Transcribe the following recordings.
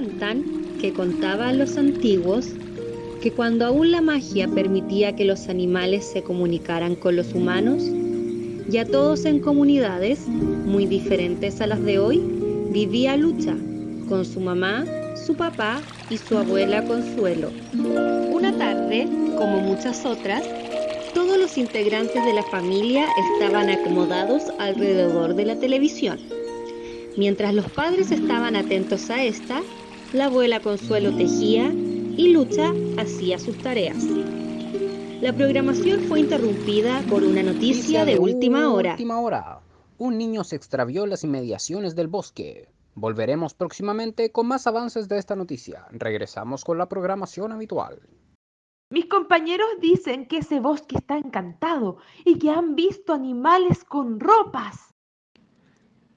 Cuentan que contaban los antiguos que cuando aún la magia permitía que los animales se comunicaran con los humanos, ya todos en comunidades muy diferentes a las de hoy, vivía Lucha con su mamá, su papá y su abuela Consuelo. Una tarde, como muchas otras, todos los integrantes de la familia estaban acomodados alrededor de la televisión. Mientras los padres estaban atentos a esta, la abuela Consuelo tejía y Lucha hacía sus tareas. La programación fue interrumpida por una noticia de última hora. Última hora. Un niño se extravió en las inmediaciones del bosque. Volveremos próximamente con más avances de esta noticia. Regresamos con la programación habitual. Mis compañeros dicen que ese bosque está encantado y que han visto animales con ropas.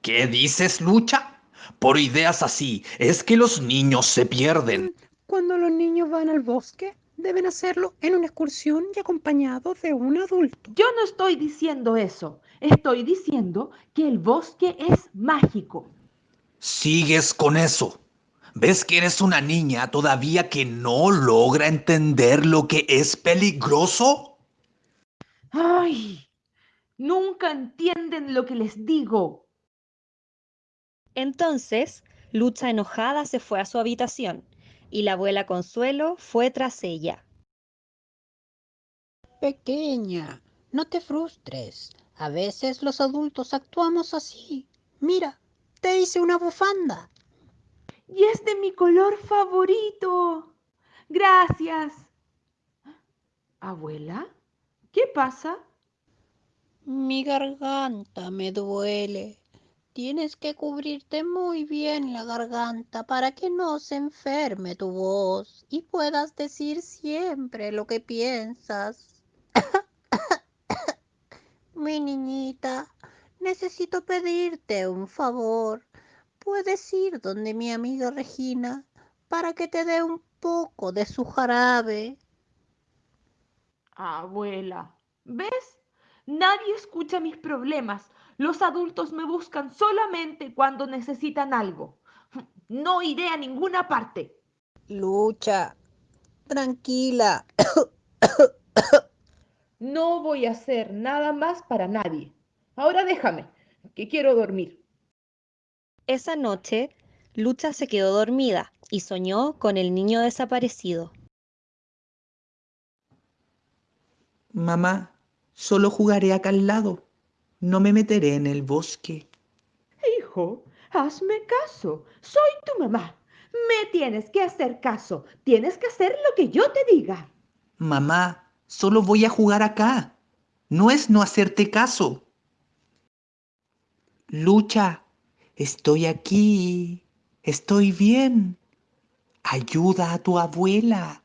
¿Qué dices, Lucha? Por ideas así, es que los niños se pierden. Cuando los niños van al bosque, deben hacerlo en una excursión y acompañados de un adulto. Yo no estoy diciendo eso. Estoy diciendo que el bosque es mágico. Sigues con eso. ¿Ves que eres una niña todavía que no logra entender lo que es peligroso? ¡Ay! Nunca entienden lo que les digo. Entonces, Lucha enojada se fue a su habitación y la abuela Consuelo fue tras ella. Pequeña, no te frustres. A veces los adultos actuamos así. Mira, te hice una bufanda. Y es de mi color favorito. Gracias. Abuela, ¿qué pasa? Mi garganta me duele. Tienes que cubrirte muy bien la garganta para que no se enferme tu voz y puedas decir siempre lo que piensas. Mi niñita, necesito pedirte un favor puedes ir donde mi amiga Regina para que te dé un poco de su jarabe. Abuela, ¿ves? Nadie escucha mis problemas. Los adultos me buscan solamente cuando necesitan algo. No iré a ninguna parte. Lucha, tranquila. No voy a hacer nada más para nadie. Ahora déjame, que quiero dormir. Esa noche, Lucha se quedó dormida y soñó con el niño desaparecido. Mamá, solo jugaré acá al lado. No me meteré en el bosque. Hijo, hazme caso. Soy tu mamá. Me tienes que hacer caso. Tienes que hacer lo que yo te diga. Mamá, solo voy a jugar acá. No es no hacerte caso. Lucha, Estoy aquí. Estoy bien. Ayuda a tu abuela.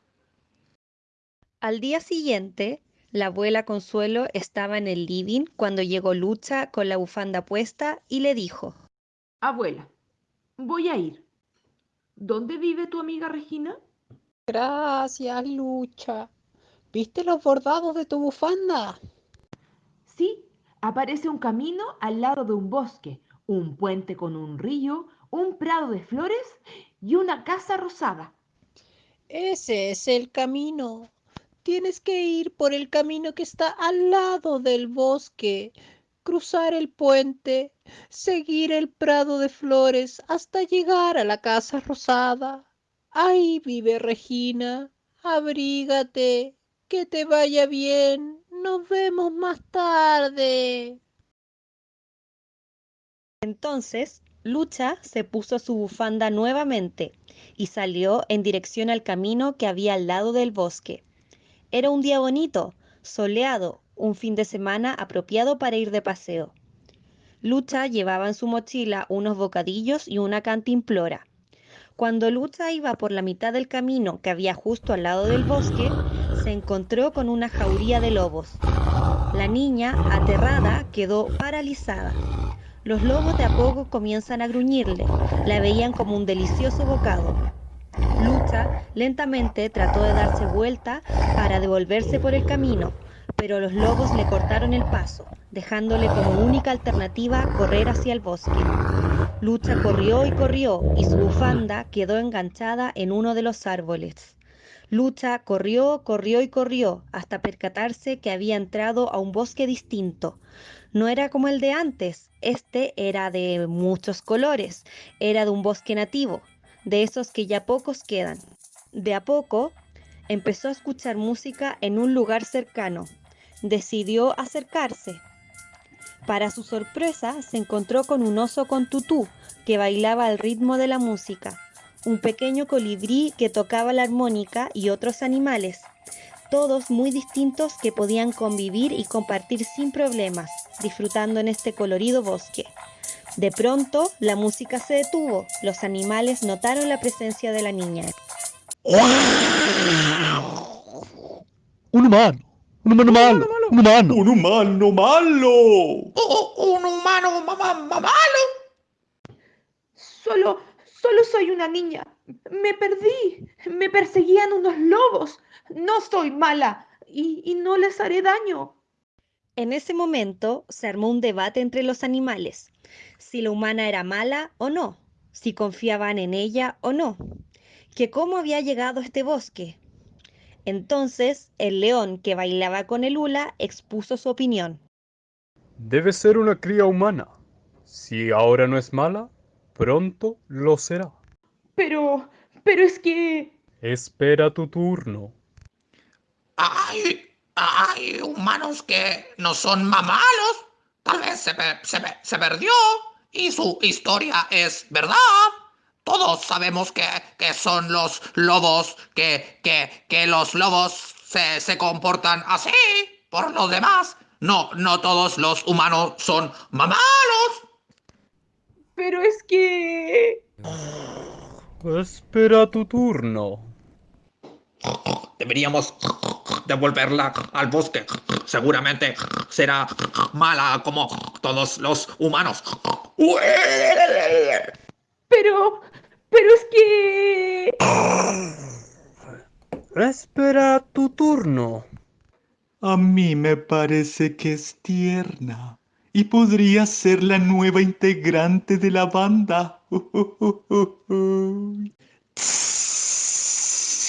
Al día siguiente, la abuela Consuelo estaba en el living cuando llegó Lucha con la bufanda puesta y le dijo, Abuela, voy a ir. ¿Dónde vive tu amiga Regina? Gracias, Lucha. ¿Viste los bordados de tu bufanda? Sí, aparece un camino al lado de un bosque un puente con un río, un prado de flores y una casa rosada. Ese es el camino. Tienes que ir por el camino que está al lado del bosque, cruzar el puente, seguir el prado de flores hasta llegar a la casa rosada. Ahí vive Regina. Abrígate. Que te vaya bien. Nos vemos más tarde. Entonces, Lucha se puso su bufanda nuevamente y salió en dirección al camino que había al lado del bosque. Era un día bonito, soleado, un fin de semana apropiado para ir de paseo. Lucha llevaba en su mochila unos bocadillos y una cantimplora. Cuando Lucha iba por la mitad del camino que había justo al lado del bosque, se encontró con una jauría de lobos. La niña, aterrada, quedó paralizada. Los lobos de a poco comienzan a gruñirle. La veían como un delicioso bocado. Lucha lentamente trató de darse vuelta para devolverse por el camino, pero los lobos le cortaron el paso, dejándole como única alternativa correr hacia el bosque. Lucha corrió y corrió y su bufanda quedó enganchada en uno de los árboles. Lucha corrió, corrió y corrió hasta percatarse que había entrado a un bosque distinto. No era como el de antes, este era de muchos colores, era de un bosque nativo, de esos que ya pocos quedan. De a poco empezó a escuchar música en un lugar cercano. Decidió acercarse. Para su sorpresa, se encontró con un oso con tutú que bailaba al ritmo de la música, un pequeño colibrí que tocaba la armónica y otros animales, todos muy distintos que podían convivir y compartir sin problemas, disfrutando en este colorido bosque. De pronto, la música se detuvo. Los animales notaron la presencia de la niña. Un humano. Un humano malo. Un humano. Un humano malo. un humano malo. Solo, solo soy una niña. Me perdí. Me perseguían unos lobos. No soy mala y, y no les haré daño. En ese momento se armó un debate entre los animales, si la humana era mala o no, si confiaban en ella o no, que cómo había llegado a este bosque. Entonces el león que bailaba con el hula expuso su opinión. Debe ser una cría humana. Si ahora no es mala, pronto lo será. Pero, pero es que... Espera tu turno. Hay, hay humanos que no son mamalos. Tal vez se, pe- se pe- se perdió y su historia es verdad. Todos sabemos que, que son los lobos, que, que, que los lobos se, se comportan así. Por lo demás, no, no todos los humanos son mamalos. Pero es que... Espera tu turno. Deberíamos devolverla al bosque. Seguramente será mala como todos los humanos. Pero... Pero es que... Espera tu turno. A mí me parece que es tierna y podría ser la nueva integrante de la banda.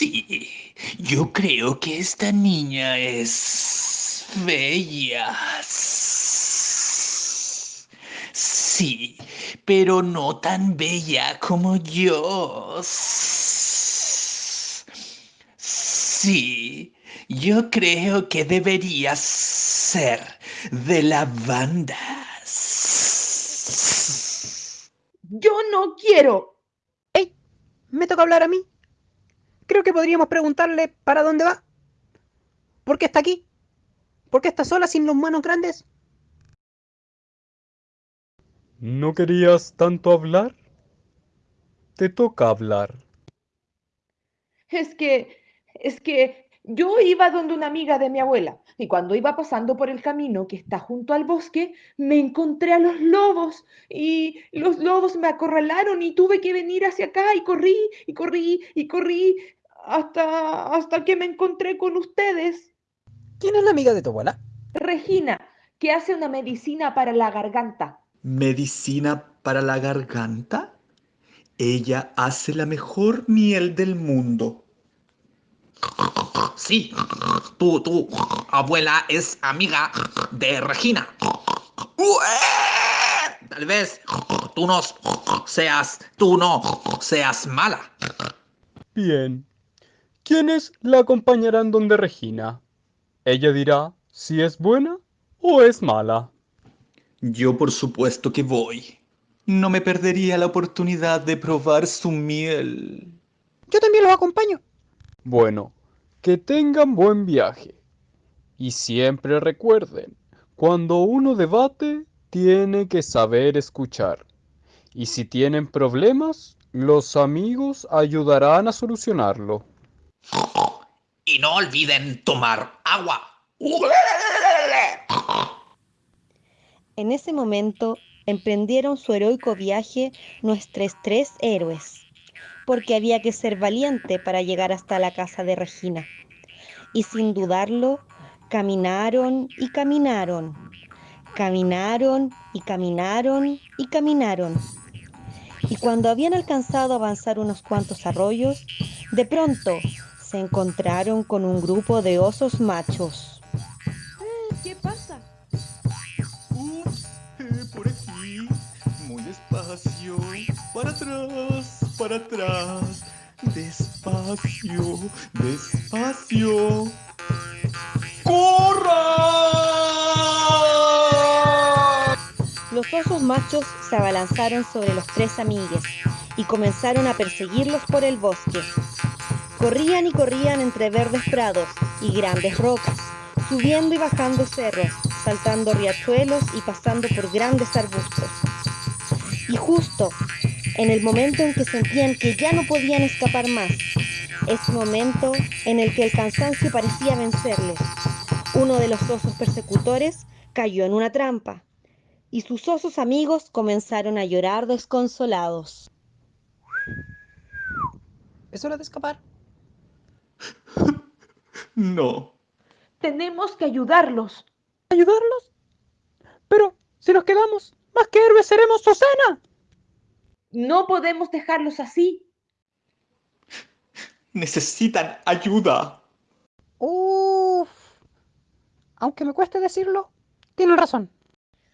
Sí, yo creo que esta niña es bella. Sí, pero no tan bella como yo. Sí, yo creo que debería ser de la banda. Yo no quiero. ¡Ey! Me toca hablar a mí. Creo que podríamos preguntarle para dónde va. ¿Por qué está aquí? ¿Por qué está sola sin los manos grandes? ¿No querías tanto hablar? Te toca hablar. Es que, es que yo iba donde una amiga de mi abuela y cuando iba pasando por el camino que está junto al bosque, me encontré a los lobos y los lobos me acorralaron y tuve que venir hacia acá y corrí y corrí y corrí hasta, hasta que me encontré con ustedes. ¿Quién es la amiga de tu abuela? Regina, que hace una medicina para la garganta. ¿Medicina para la garganta? Ella hace la mejor miel del mundo. Sí, tu, tu abuela es amiga de Regina. Tal vez tú no seas, tú no seas mala. Bien. ¿Quiénes la acompañarán donde Regina? Ella dirá si es buena o es mala. Yo por supuesto que voy. No me perdería la oportunidad de probar su miel. Yo también los acompaño. Bueno, que tengan buen viaje. Y siempre recuerden, cuando uno debate, tiene que saber escuchar. Y si tienen problemas, los amigos ayudarán a solucionarlo. Y no olviden tomar agua. En ese momento emprendieron su heroico viaje nuestros tres héroes, porque había que ser valiente para llegar hasta la casa de Regina. Y sin dudarlo, caminaron y caminaron, caminaron y caminaron y caminaron. y cuando habían alcanzado a avanzar unos cuantos arroyos, de pronto se encontraron con un grupo de osos machos. ¿Qué pasa? Ups, eh, por aquí. Muy despacio. Para atrás, para atrás. Despacio, despacio. ¡Corra! Los osos machos se abalanzaron sobre los tres amigues y comenzaron a perseguirlos por el bosque. Corrían y corrían entre verdes prados y grandes rocas, subiendo y bajando cerros, saltando riachuelos y pasando por grandes arbustos. Y justo en el momento en que sentían que ya no podían escapar más, ese momento en el que el cansancio parecía vencerles, uno de los osos persecutores cayó en una trampa y sus osos amigos comenzaron a llorar desconsolados. ¿Es hora de escapar? No. Tenemos que ayudarlos. ¿Ayudarlos? Pero si nos quedamos, más que héroes seremos Susana. No podemos dejarlos así. Necesitan ayuda. Uf. Aunque me cueste decirlo, tienen razón.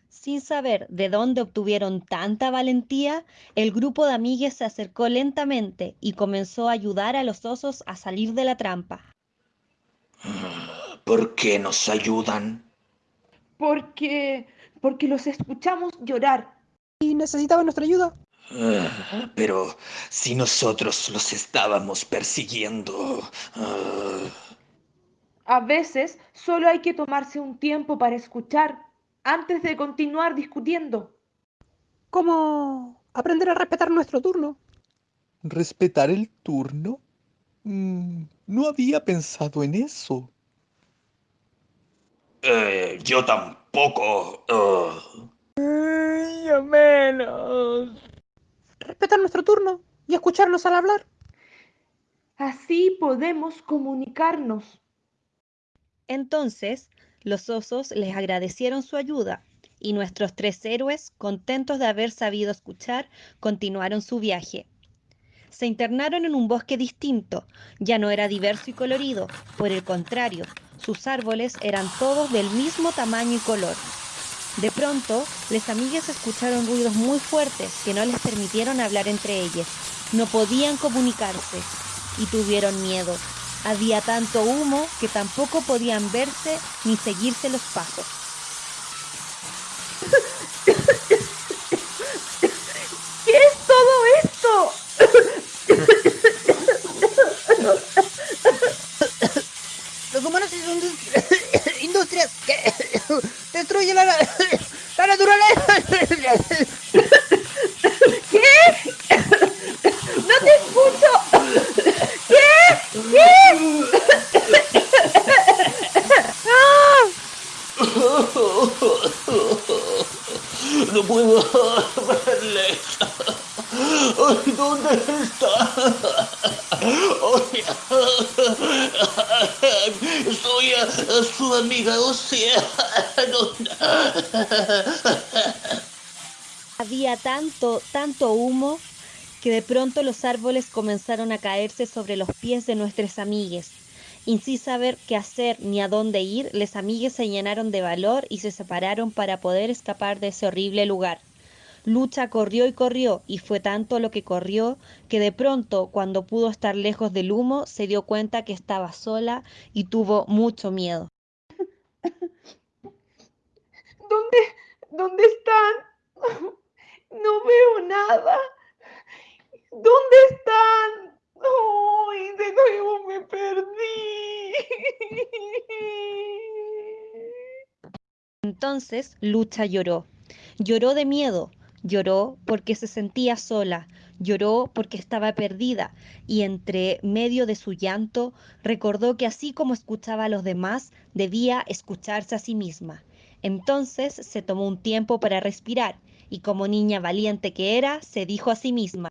Sin saber de dónde obtuvieron tanta valentía, el grupo de amigues se acercó lentamente y comenzó a ayudar a los osos a salir de la trampa. ¿Por qué nos ayudan? Porque, porque los escuchamos llorar. Y necesitaban nuestra ayuda. Ah, Pero si nosotros los estábamos persiguiendo... ah, A veces solo hay que tomarse un tiempo para escuchar antes de continuar discutiendo. ¿Cómo aprender a respetar nuestro turno? ¿Respetar el turno? Mm, no había pensado en eso. eh, yo tampoco... ah. Yo menos. Respetar nuestro turno y escucharnos al hablar. Así podemos comunicarnos. Entonces, los osos les agradecieron su ayuda y nuestros tres héroes, contentos de haber sabido escuchar, continuaron su viaje. Se internaron en un bosque distinto, ya no era diverso y colorido, por el contrario, sus árboles eran todos del mismo tamaño y color. De pronto, les amigues escucharon ruidos muy fuertes que no les permitieron hablar entre ellos. No podían comunicarse y tuvieron miedo. Había tanto humo que tampoco podían verse ni seguirse los pasos. ¿Qué es todo esto? Los humanos son industri- industrias que destruyen la, la naturaleza. ¡No te escucho! ¿Qué? ¿Qué? No puedo verle. Ay, ¿Dónde está? Ay, Soy a, a su amiga Océano. Había tanto, tanto humo que de pronto los árboles comenzaron a caerse sobre los pies de nuestros amigues. Y sin saber qué hacer ni a dónde ir, les amigues se llenaron de valor y se separaron para poder escapar de ese horrible lugar. Lucha corrió y corrió, y fue tanto lo que corrió que de pronto, cuando pudo estar lejos del humo, se dio cuenta que estaba sola y tuvo mucho miedo. ¿Dónde, dónde están? No veo nada. ¿Dónde están? ¡Ay, de nuevo me perdí! Entonces Lucha lloró. Lloró de miedo, lloró porque se sentía sola, lloró porque estaba perdida y entre medio de su llanto recordó que así como escuchaba a los demás, debía escucharse a sí misma. Entonces se tomó un tiempo para respirar y como niña valiente que era, se dijo a sí misma,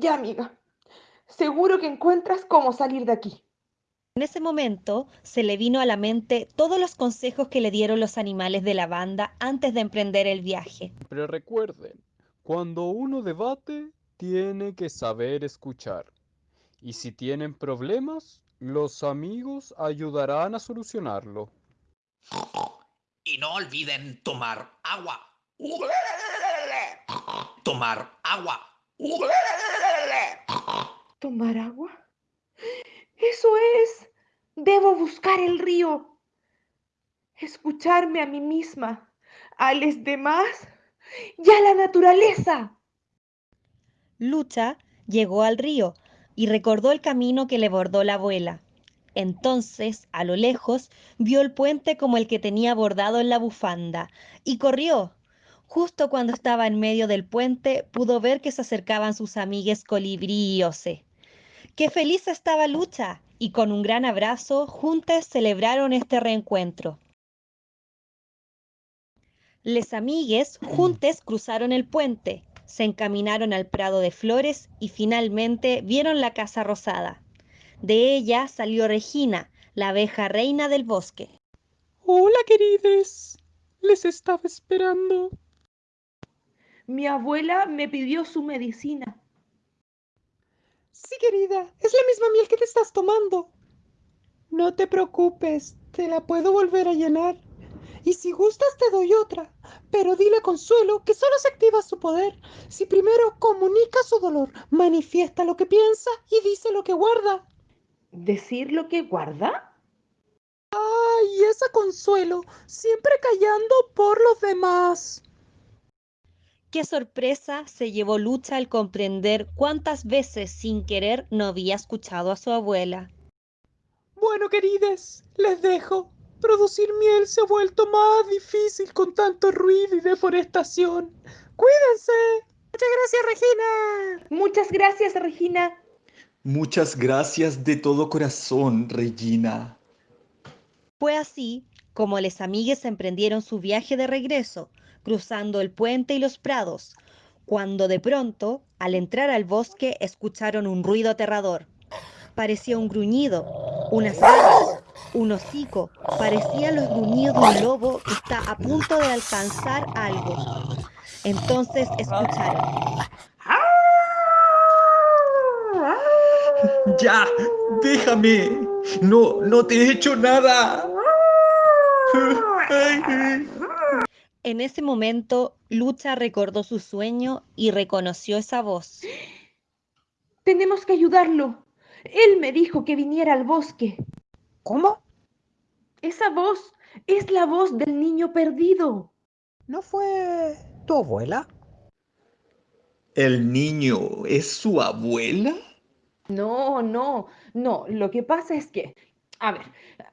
Ya, amiga. Seguro que encuentras cómo salir de aquí. En ese momento se le vino a la mente todos los consejos que le dieron los animales de la banda antes de emprender el viaje. Pero recuerden, cuando uno debate, tiene que saber escuchar. Y si tienen problemas, los amigos ayudarán a solucionarlo. Y no olviden tomar agua. Tomar agua. ¿Tomar agua? Eso es. Debo buscar el río. Escucharme a mí misma, a los demás y a la naturaleza. Lucha llegó al río y recordó el camino que le bordó la abuela. Entonces, a lo lejos, vio el puente como el que tenía bordado en la bufanda y corrió. Justo cuando estaba en medio del puente, pudo ver que se acercaban sus amigues Colibrí y Ose. ¡Qué feliz estaba Lucha! Y con un gran abrazo, juntas celebraron este reencuentro. Les amigues juntes cruzaron el puente, se encaminaron al prado de flores y finalmente vieron la casa rosada. De ella salió Regina, la abeja reina del bosque. Hola, querides. Les estaba esperando. Mi abuela me pidió su medicina. Sí, querida, es la misma miel que te estás tomando. No te preocupes, te la puedo volver a llenar. Y si gustas te doy otra, pero dile a Consuelo que solo se activa su poder si primero comunica su dolor, manifiesta lo que piensa y dice lo que guarda. ¿Decir lo que guarda? Ay, esa Consuelo, siempre callando por los demás. Qué sorpresa se llevó Lucha al comprender cuántas veces sin querer no había escuchado a su abuela. Bueno, querides, les dejo. Producir miel se ha vuelto más difícil con tanto ruido y deforestación. Cuídense. Muchas gracias, Regina. Muchas gracias, Regina. Muchas gracias de todo corazón, Regina. Fue así como les amigues emprendieron su viaje de regreso, cruzando el puente y los prados, cuando de pronto, al entrar al bosque, escucharon un ruido aterrador. Parecía un gruñido, unas garras, un hocico, parecían los gruñidos de un lobo que está a punto de alcanzar algo. Entonces escucharon. Ya, déjame. No, no te he hecho nada. En ese momento, Lucha recordó su sueño y reconoció esa voz. Tenemos que ayudarlo. Él me dijo que viniera al bosque. ¿Cómo? Esa voz es la voz del niño perdido. ¿No fue tu abuela? ¿El niño es su abuela? No, no, no. Lo que pasa es que, a ver,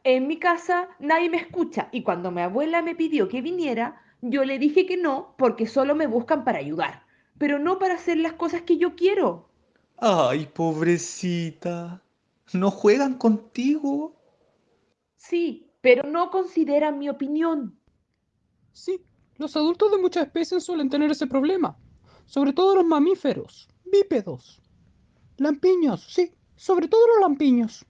en mi casa nadie me escucha y cuando mi abuela me pidió que viniera, yo le dije que no porque solo me buscan para ayudar, pero no para hacer las cosas que yo quiero. Ay, pobrecita. ¿No juegan contigo? Sí, pero no consideran mi opinión. Sí, los adultos de muchas especies suelen tener ese problema, sobre todo los mamíferos, bípedos. Lampiños, sí, sobre todo los lampiños.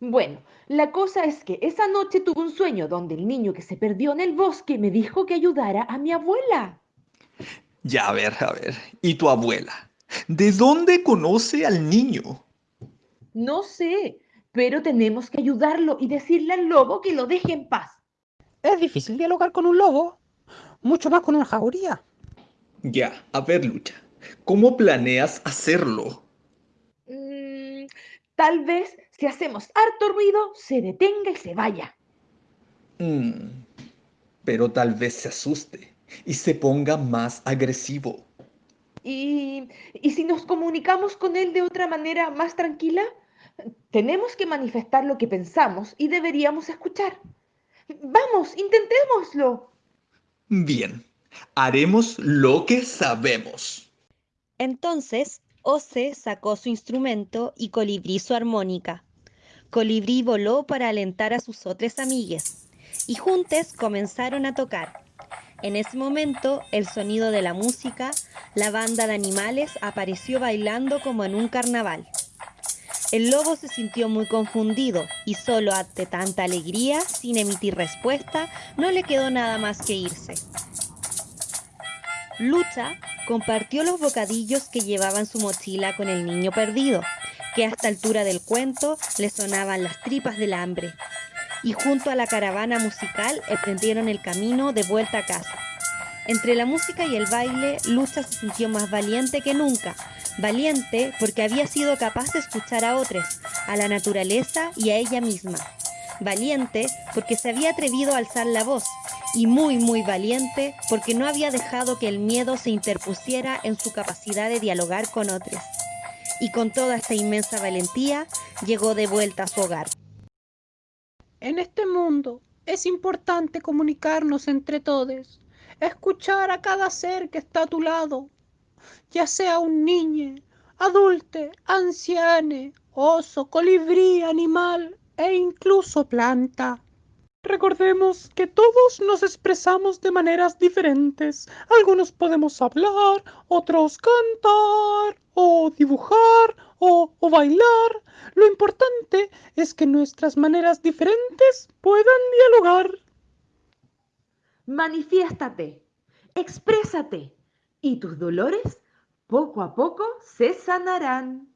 Bueno, la cosa es que esa noche tuve un sueño donde el niño que se perdió en el bosque me dijo que ayudara a mi abuela. Ya, a ver, a ver. ¿Y tu abuela? ¿De dónde conoce al niño? No sé, pero tenemos que ayudarlo y decirle al lobo que lo deje en paz. Es difícil dialogar con un lobo, mucho más con una jauría. Ya, a ver, Lucha. ¿Cómo planeas hacerlo? Mm, tal vez si hacemos harto ruido, se detenga y se vaya. Mm, pero tal vez se asuste y se ponga más agresivo. ¿Y, ¿Y si nos comunicamos con él de otra manera más tranquila? Tenemos que manifestar lo que pensamos y deberíamos escuchar. Vamos, intentémoslo. Bien, haremos lo que sabemos. Entonces, Ose sacó su instrumento y Colibrí su armónica. Colibrí voló para alentar a sus otras amigues y juntos comenzaron a tocar. En ese momento, el sonido de la música, la banda de animales apareció bailando como en un carnaval. El lobo se sintió muy confundido y solo ante tanta alegría, sin emitir respuesta, no le quedó nada más que irse. Lucha compartió los bocadillos que llevaba en su mochila con el niño perdido, que a esta altura del cuento le sonaban las tripas del hambre, y junto a la caravana musical emprendieron el camino de vuelta a casa. Entre la música y el baile, Lucha se sintió más valiente que nunca, valiente porque había sido capaz de escuchar a otros, a la naturaleza y a ella misma. Valiente porque se había atrevido a alzar la voz y muy muy valiente porque no había dejado que el miedo se interpusiera en su capacidad de dialogar con otros. Y con toda esta inmensa valentía llegó de vuelta a su hogar. En este mundo es importante comunicarnos entre todos, escuchar a cada ser que está a tu lado, ya sea un niño, adulte, anciane, oso, colibrí, animal e incluso planta. Recordemos que todos nos expresamos de maneras diferentes. Algunos podemos hablar, otros cantar, o dibujar, o, bailar. Lo importante es que nuestras maneras diferentes puedan dialogar. Manifiéstate, exprésate, y tus dolores poco a poco se sanarán.